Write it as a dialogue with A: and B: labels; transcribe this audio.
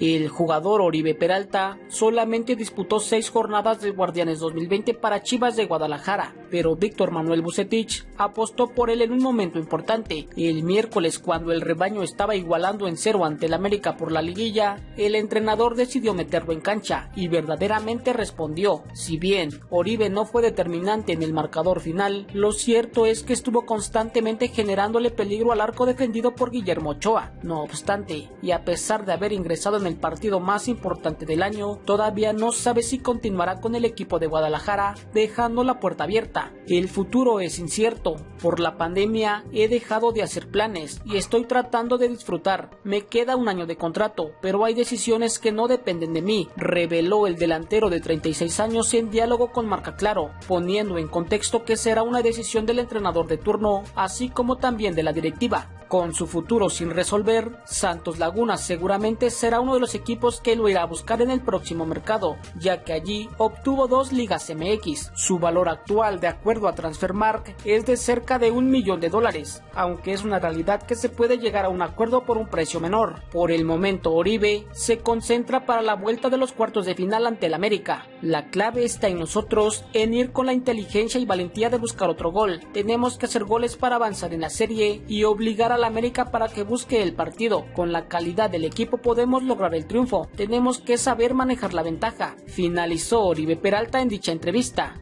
A: El jugador Oribe Peralta solamente disputó seis jornadas de Guardianes 2020 para Chivas de Guadalajara, pero Víctor Manuel Bucetich apostó por él en un momento importante. El miércoles, cuando el rebaño estaba igualando en cero ante el América por la liguilla, el entrenador decidió meterlo en cancha y verdaderamente respondió. Si bien Oribe no fue determinante en el marcador final, lo cierto es que estuvo constantemente generándole peligro al arco defendido por Guillermo Ochoa. No obstante, y a pesar de haber ingresado en el partido más importante del año, todavía no sabe si continuará con el equipo de Guadalajara, dejando la puerta abierta. El futuro es incierto. Por la pandemia he dejado de hacer planes y estoy tratando de disfrutar. Me queda un año de contrato, pero hay decisiones que no dependen de mí, reveló el delantero de 36 años en diálogo con Marca Claro, poniendo en contexto que será una decisión del entrenador de turno, así como también de la directiva. Con su futuro sin resolver, Santos Laguna seguramente será uno de los equipos que lo irá a buscar en el próximo mercado, ya que allí obtuvo dos ligas MX. Su valor actual, de acuerdo a Transfermark, es de cerca de un millón de dólares, aunque es una realidad que se puede llegar a un acuerdo por un precio menor. Por el momento, Oribe se concentra para la vuelta de los cuartos de final ante el América. La clave está en nosotros, en ir con la inteligencia y valentía de buscar otro gol. Tenemos que hacer goles para avanzar en la serie y obligar a la América para que busque el partido. Con la calidad del equipo podemos lograr el triunfo. Tenemos que saber manejar la ventaja. Finalizó Oribe Peralta en dicha entrevista.